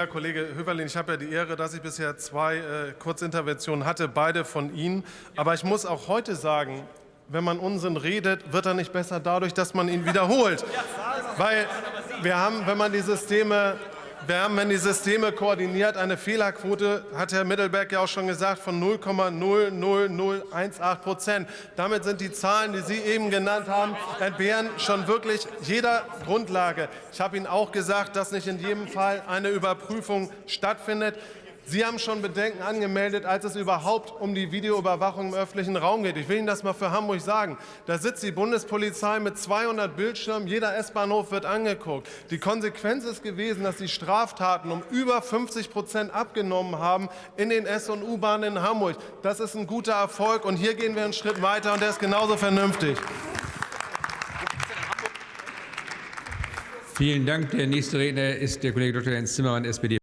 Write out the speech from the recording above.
Herr Kollege Höverlin, ich habe ja die Ehre, dass ich bisher zwei äh, Kurzinterventionen hatte, beide von Ihnen. Aber ich muss auch heute sagen, wenn man Unsinn redet, wird er nicht besser dadurch, dass man ihn wiederholt. Weil wir haben, wenn man die Systeme wir haben, wenn die Systeme koordiniert, eine Fehlerquote, hat Herr Mittelberg ja auch schon gesagt, von 0,00018 Prozent. Damit sind die Zahlen, die Sie eben genannt haben, entbehren schon wirklich jeder Grundlage. Ich habe Ihnen auch gesagt, dass nicht in jedem Fall eine Überprüfung stattfindet. Sie haben schon Bedenken angemeldet, als es überhaupt um die Videoüberwachung im öffentlichen Raum geht. Ich will Ihnen das mal für Hamburg sagen. Da sitzt die Bundespolizei mit 200 Bildschirmen, jeder S-Bahnhof wird angeguckt. Die Konsequenz ist gewesen, dass die Straftaten um über 50 Prozent abgenommen haben in den S- und U-Bahnen in Hamburg. Das ist ein guter Erfolg, und hier gehen wir einen Schritt weiter, und der ist genauso vernünftig. Vielen Dank. Der nächste Redner ist der Kollege Dr. Jens Zimmermann, SPD.